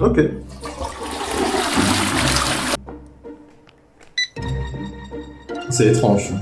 Ok. C'est étrange.